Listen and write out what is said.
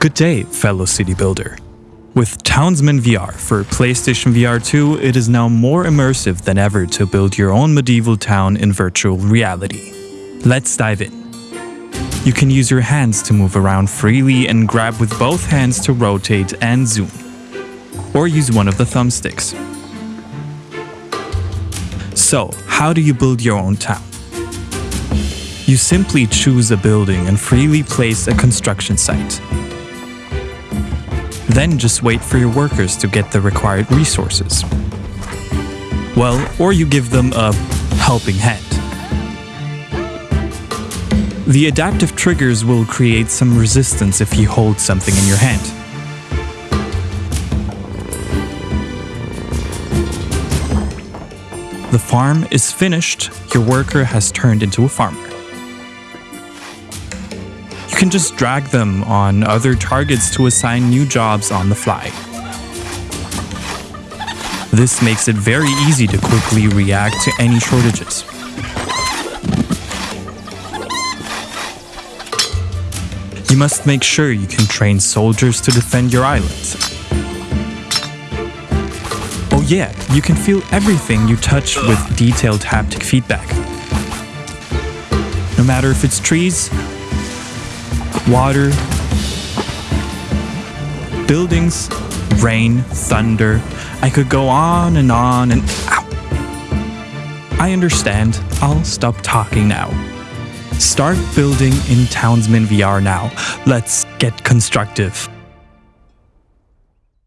Good day, fellow city builder. With Townsman VR for PlayStation VR 2, it is now more immersive than ever to build your own medieval town in virtual reality. Let's dive in. You can use your hands to move around freely and grab with both hands to rotate and zoom. Or use one of the thumbsticks. So, how do you build your own town? You simply choose a building and freely place a construction site. Then just wait for your workers to get the required resources. Well, or you give them a helping hand. The adaptive triggers will create some resistance if you hold something in your hand. The farm is finished, your worker has turned into a farmer. You can just drag them on other targets to assign new jobs on the fly. This makes it very easy to quickly react to any shortages. You must make sure you can train soldiers to defend your island. Oh yeah, you can feel everything you touch with detailed haptic feedback. No matter if it's trees, water, buildings, rain, thunder, I could go on and on and ow. I understand. I'll stop talking now. Start building in Townsman VR now. Let's get constructive.